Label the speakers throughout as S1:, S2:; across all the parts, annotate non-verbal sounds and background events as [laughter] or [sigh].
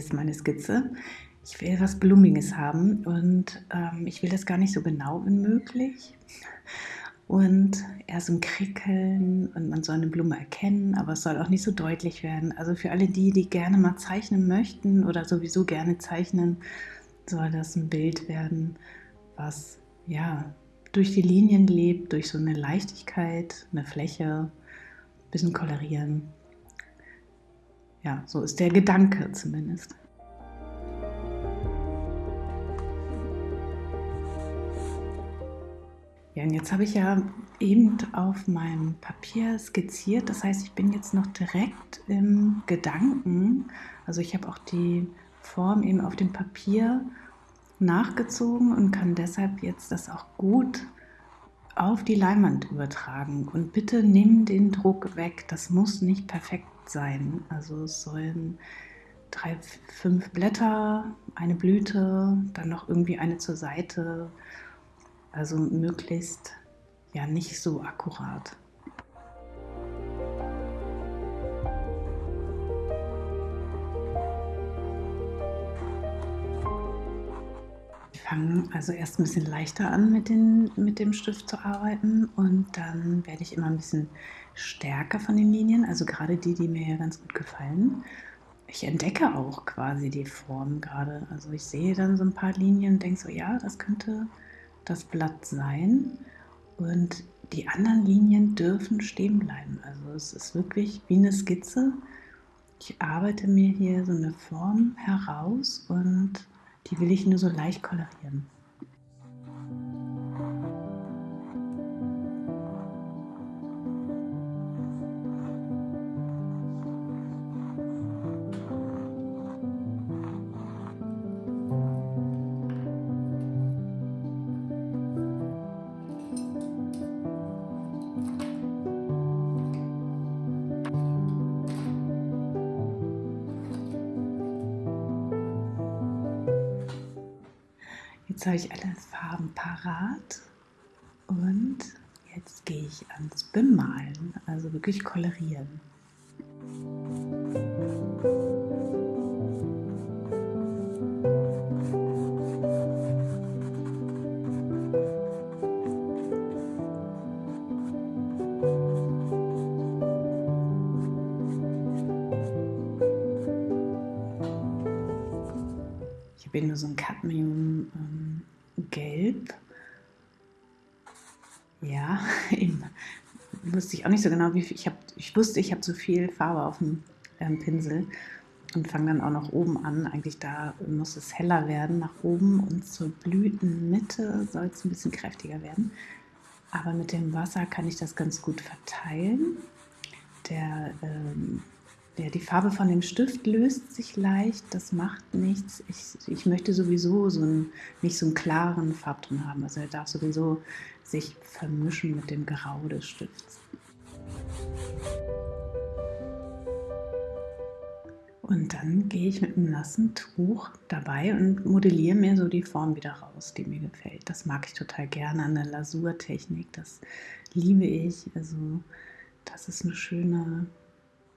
S1: hier ist meine Skizze. Ich will was Blumiges haben und ähm, ich will das gar nicht so genau wie möglich. Und eher so ein Krickeln und man soll eine Blume erkennen, aber es soll auch nicht so deutlich werden. Also für alle die, die gerne mal zeichnen möchten oder sowieso gerne zeichnen, soll das ein Bild werden, was ja durch die Linien lebt, durch so eine Leichtigkeit, eine Fläche, ein bisschen kolorieren. Ja, so ist der Gedanke zumindest. Ja, und jetzt habe ich ja eben auf meinem Papier skizziert. Das heißt, ich bin jetzt noch direkt im Gedanken. Also ich habe auch die Form eben auf dem Papier nachgezogen und kann deshalb jetzt das auch gut auf die Leinwand übertragen. Und bitte nimm den Druck weg. Das muss nicht perfekt sein. Also es sollen drei, fünf Blätter, eine Blüte, dann noch irgendwie eine zur Seite. Also möglichst ja nicht so akkurat. Fange also erst ein bisschen leichter an mit, den, mit dem Stift zu arbeiten und dann werde ich immer ein bisschen stärker von den Linien, also gerade die, die mir ja ganz gut gefallen. Ich entdecke auch quasi die Form gerade. Also ich sehe dann so ein paar Linien und denke so, ja, das könnte das Blatt sein. Und die anderen Linien dürfen stehen bleiben. Also es ist wirklich wie eine Skizze. Ich arbeite mir hier so eine Form heraus und die will ich nur so leicht kolorieren. Jetzt habe ich alle Farben parat und jetzt gehe ich ans Bemalen, also wirklich kolorieren. Ich habe nur so ein Cadmium Ja, [laughs] eben, wusste ich auch nicht so genau, wie viel. Ich, hab, ich wusste, ich habe zu viel Farbe auf dem ähm, Pinsel und fange dann auch noch oben an. Eigentlich da muss es heller werden nach oben und zur Blütenmitte soll es ein bisschen kräftiger werden. Aber mit dem Wasser kann ich das ganz gut verteilen. Der ähm, ja, die Farbe von dem Stift löst sich leicht, das macht nichts. Ich, ich möchte sowieso so einen, nicht so einen klaren Farbton haben. Also er darf sowieso sich vermischen mit dem Grau des Stifts. Und dann gehe ich mit einem nassen Tuch dabei und modelliere mir so die Form wieder raus, die mir gefällt. Das mag ich total gerne an der Lasurtechnik. Das liebe ich. Also das ist eine schöne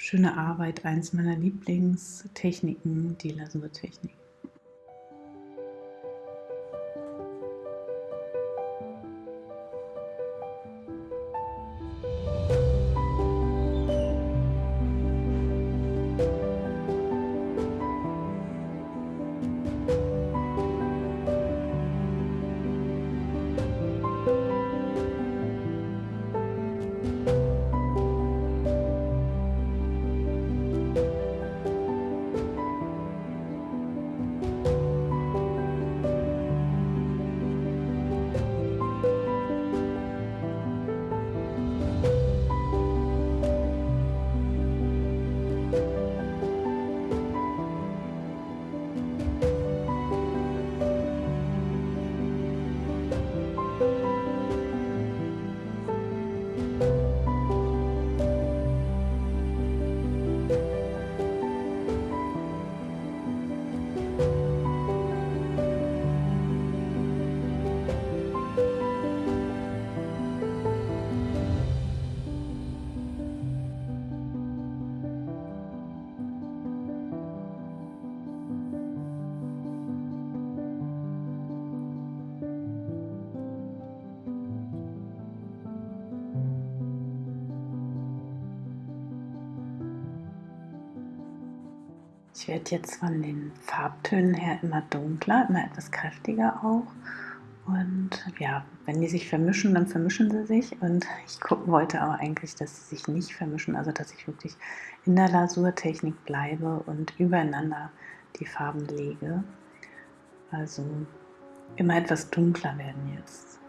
S1: schöne Arbeit, eins meiner Lieblingstechniken, die Lasurtechnik. Ich werde jetzt von den Farbtönen her immer dunkler, immer etwas kräftiger auch. Und ja, wenn die sich vermischen, dann vermischen sie sich. Und [laughs] ich wollte aber eigentlich, dass sie sich nicht vermischen, also dass ich wirklich in der Lasurtechnik bleibe und übereinander die Farben lege. Also immer etwas dunkler werden jetzt.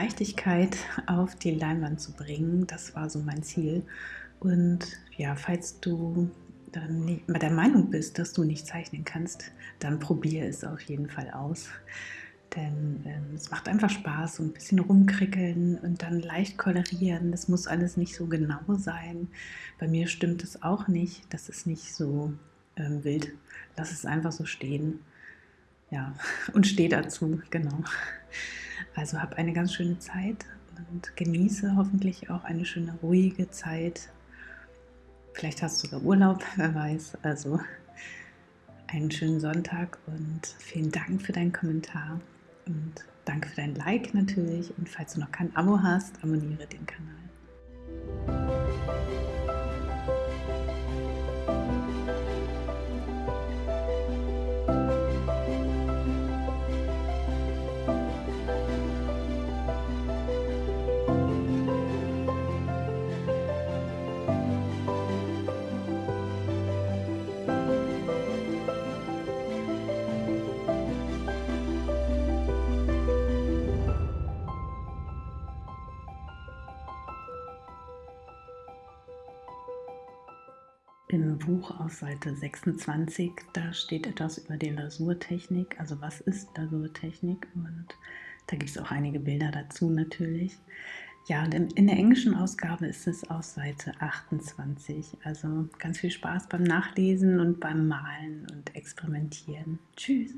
S1: Leichtigkeit auf die Leinwand zu bringen. Das war so mein Ziel. Und ja, falls du dann nicht, der Meinung bist, dass du nicht zeichnen kannst, dann probiere es auf jeden Fall aus. Denn ähm, es macht einfach Spaß, so ein bisschen rumkrickeln und dann leicht kolorieren. Das muss alles nicht so genau sein. Bei mir stimmt es auch nicht. Das ist nicht so ähm, wild. Lass es einfach so stehen. Ja, [laughs] und steh dazu, genau. Also hab eine ganz schöne Zeit und genieße hoffentlich auch eine schöne, ruhige Zeit. Vielleicht hast du sogar Urlaub, [laughs] wer weiß. Also einen schönen Sonntag und vielen Dank für deinen Kommentar. Und danke für dein Like natürlich. Und falls du noch kein Abo hast, abonniere den Kanal. Buch auf Seite 26, da steht etwas über die Lasurtechnik, also was ist Lasurtechnik und da gibt es auch einige Bilder dazu natürlich. Ja, und in der englischen Ausgabe ist es aus Seite 28. Also ganz viel Spaß beim Nachlesen und beim Malen und Experimentieren. Tschüss!